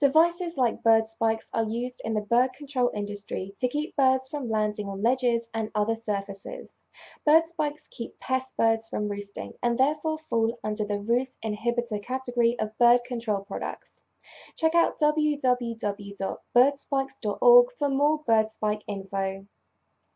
Devices like bird spikes are used in the bird control industry to keep birds from landing on ledges and other surfaces. Bird spikes keep pest birds from roosting and therefore fall under the roost inhibitor category of bird control products. Check out www.birdspikes.org for more bird spike info.